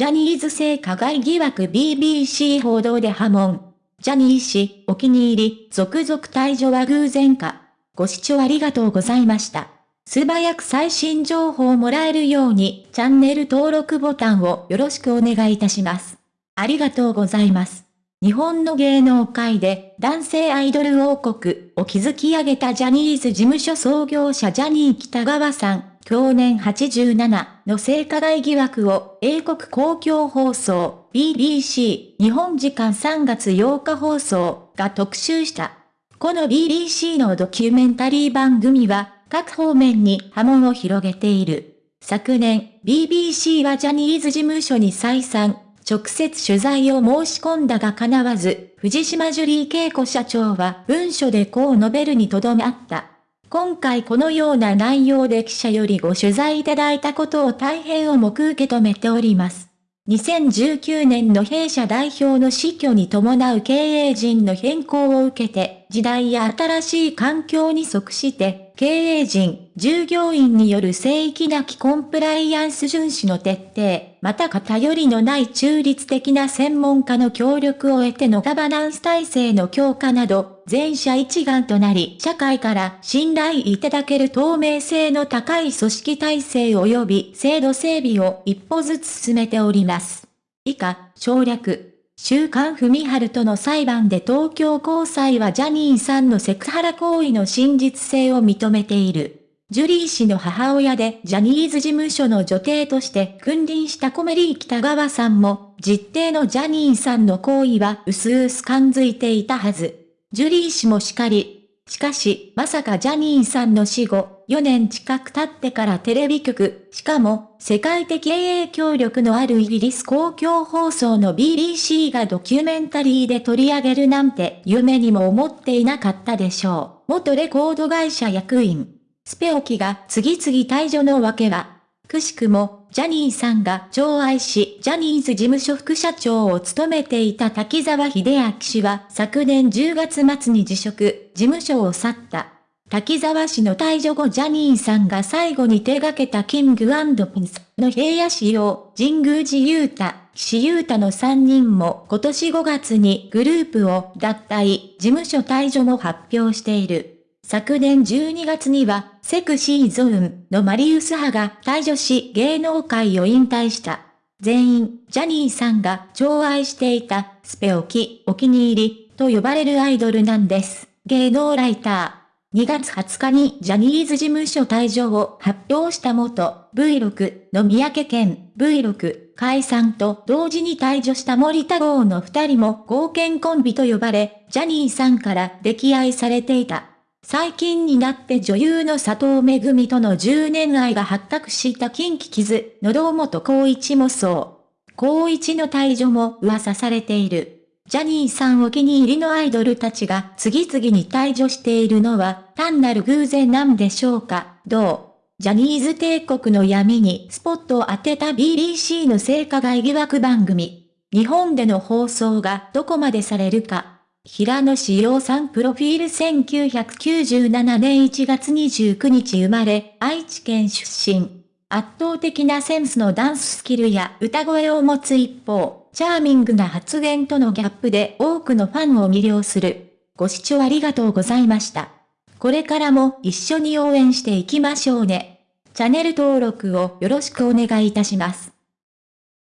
ジャニーズ性加害疑惑 BBC 報道で波紋。ジャニー氏、お気に入り、続々退場は偶然か。ご視聴ありがとうございました。素早く最新情報をもらえるように、チャンネル登録ボタンをよろしくお願いいたします。ありがとうございます。日本の芸能界で男性アイドル王国を築き上げたジャニーズ事務所創業者ジャニー北川さん、去年87の性加害疑惑を英国公共放送 BBC 日本時間3月8日放送が特集した。この BBC のドキュメンタリー番組は各方面に波紋を広げている。昨年、BBC はジャニーズ事務所に再三、直接取材を申し込んだが叶わず、藤島ジュリー恵子社長は文書でこう述べるにとどめあった。今回このような内容で記者よりご取材いただいたことを大変重く受け止めております。2019年の弊社代表の死去に伴う経営陣の変更を受けて、時代や新しい環境に即して、経営陣、従業員による聖域なきコンプライアンス遵守の徹底、また偏りのない中立的な専門家の協力を得てのガバナンス体制の強化など、全社一丸となり、社会から信頼いただける透明性の高い組織体制及び制度整備を一歩ずつ進めております。以下、省略。週刊文春との裁判で東京高裁はジャニーさんのセクハラ行為の真実性を認めている。ジュリー氏の母親でジャニーズ事務所の女帝として君臨したコメリー北川さんも、実定のジャニーさんの行為は薄々感づいていたはず。ジュリー氏もしかり、しかし、まさかジャニーさんの死後、4年近く経ってからテレビ局、しかも、世界的影響力のあるイギリス公共放送の BBC がドキュメンタリーで取り上げるなんて夢にも思っていなかったでしょう。元レコード会社役員。スペオキが次々退場の訳は、くしくも、ジャニーさんが寵愛し、ジャニーズ事務所副社長を務めていた滝沢秀明氏は昨年10月末に辞職、事務所を去った。滝沢氏の退場後ジャニーさんが最後に手掛けたキングピンスの平野仕様、神宮寺勇太、岸優太の3人も今年5月にグループを脱退、事務所退場も発表している。昨年12月には、セクシーゾーンのマリウス派が退場し芸能界を引退した。全員、ジャニーさんが寵愛していた、スペオキ、お気に入り、と呼ばれるアイドルなんです。芸能ライター。2月20日にジャニーズ事務所退場を発表した元 V6 の三宅健 V6 解散と同時に退場した森田剛の二人も合憲コンビと呼ばれ、ジャニーさんから溺愛されていた。最近になって女優の佐藤めぐみとの10年愛が発覚した近畿傷の堂本光一もそう。光一の退場も噂されている。ジャニーさんお気に入りのアイドルたちが次々に退場しているのは単なる偶然なんでしょうかどう？ジャニーズ帝国の闇にスポットを当てた BBC の性加害疑惑番組。日本での放送がどこまでされるか。平野志陽さんプロフィール1997年1月29日生まれ、愛知県出身。圧倒的なセンスのダンススキルや歌声を持つ一方、チャーミングな発言とのギャップで多くのファンを魅了する。ご視聴ありがとうございました。これからも一緒に応援していきましょうね。チャンネル登録をよろしくお願いいたします。